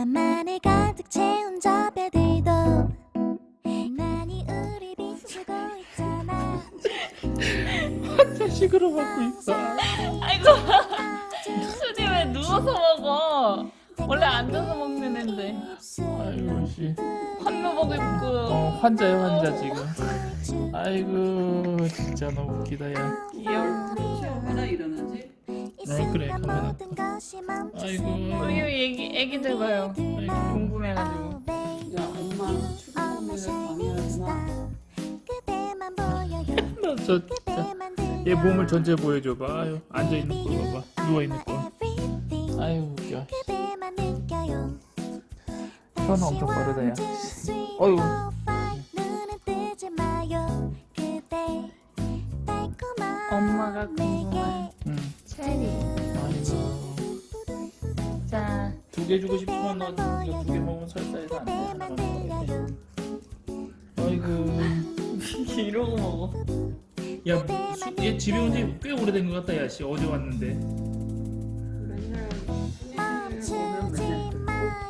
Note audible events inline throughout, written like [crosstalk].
밤하늘 가득 채운 저 별들도 많이 우리 비추고 있잖아 자식으로 먹고 있어. 아이고 수지 왜 누워서 먹어 원래 앉아서 먹는 앤데 아이고 씨. 환묘복 입고 어 환자야 환자 지금. 아이고 진짜 너무 웃기다 야. 귀여울 얼마나 일어나지? 어, 그래, 가면 아이고. 우리 애기 애기들 봐요 아이고. 궁금해가지고 야 엄마. 나저 [laughs] 진짜 얘 몸을 전체 보여줘봐. 아유 앉아 있는 거 봐봐. 누워 있는 거. 아유 웃겨. 혀는 엄청 빠르다 야. 어휴. 엄마가 궁금해 응. 체리 아이고. 자두개 주고 싶으면 너 두개 먹으면 설사해서 안 돼. 하나만 먹어야지. 아이고. [laughs] 이러고 먹어 야, 수- 얘 집에 온 지 꽤 오래된 것 같다, 야, 씨. 어제 왔는데.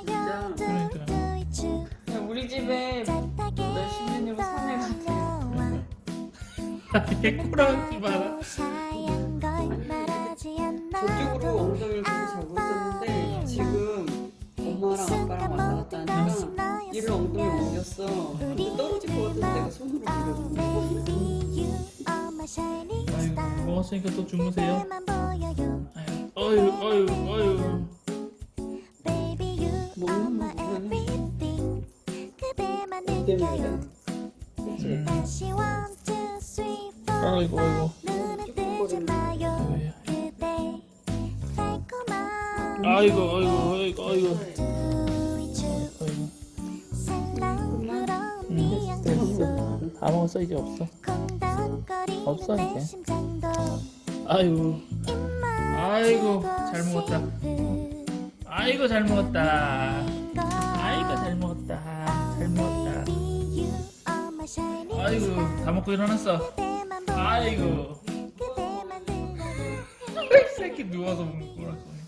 그러니까. 야, 우리 집에 몇십 년으로 산해가지고 얘 코랑지 마라. 저쪽으로 엉덩이를 계속 잡고 있었는데 지금 엄마랑 아빠랑 왔다 갔다 하니까 얘를 엉덩이 옮겼어 근데 떨어질 것 같아서 내가 손으로 밀어줬는데 아이고, 먹었으니까 또 주무세요. 아유, 어유, 어유. 먹는 거 보면 이 때문에 그래 그치? 아이고, 아이고. 아이고, 아이고, 아이고, 아이고. 아이고. 됐어. 다 먹었어, 이제 없어. 없어, 이제. 아이고. 아이고, 잘 먹었다. 아이고, 잘 먹었다. 아이고, 잘 먹었다. 잘 먹었다. 아이고, 다 먹고 일어났어. 아이고. [laughs] 이 새끼 누워서 먹는 거라서.